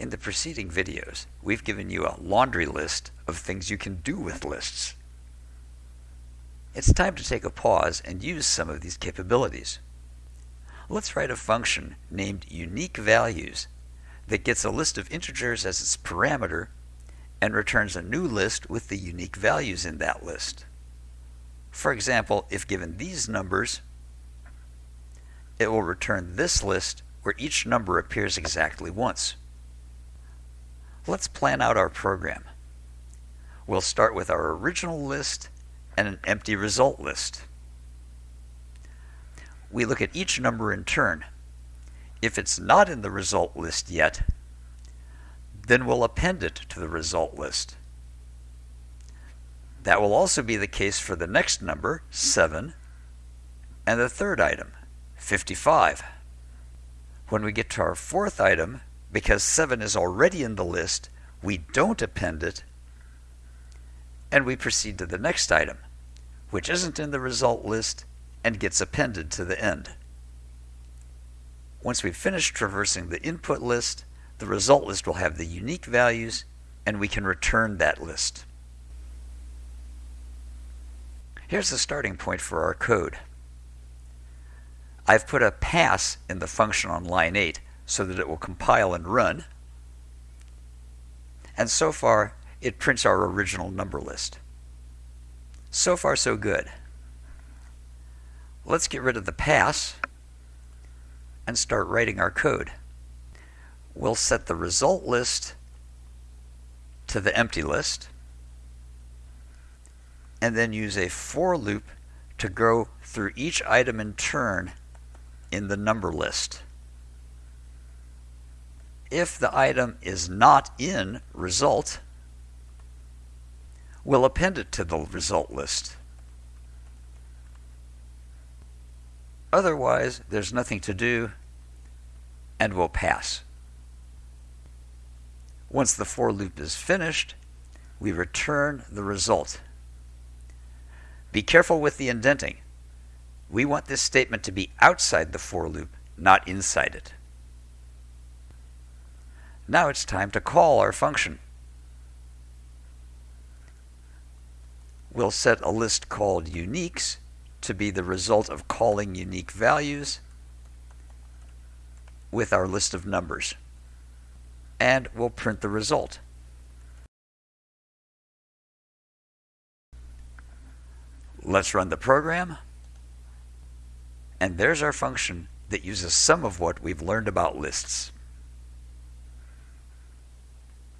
In the preceding videos, we've given you a laundry list of things you can do with lists. It's time to take a pause and use some of these capabilities. Let's write a function named unique values that gets a list of integers as its parameter and returns a new list with the unique values in that list. For example, if given these numbers, it will return this list where each number appears exactly once. Let's plan out our program. We'll start with our original list and an empty result list. We look at each number in turn. If it's not in the result list yet, then we'll append it to the result list. That will also be the case for the next number, 7, and the third item, 55. When we get to our fourth item, because 7 is already in the list, we don't append it, and we proceed to the next item, which isn't in the result list and gets appended to the end. Once we've finished traversing the input list, the result list will have the unique values and we can return that list. Here's the starting point for our code. I've put a pass in the function on line 8 so that it will compile and run. And so far, it prints our original number list. So far, so good. Let's get rid of the pass and start writing our code we'll set the result list to the empty list and then use a for loop to go through each item in turn in the number list. If the item is not in result, we'll append it to the result list. Otherwise, there's nothing to do and we'll pass. Once the for loop is finished, we return the result. Be careful with the indenting. We want this statement to be outside the for loop, not inside it. Now it's time to call our function. We'll set a list called uniques to be the result of calling unique values with our list of numbers and we'll print the result. Let's run the program. And there's our function that uses some of what we've learned about lists.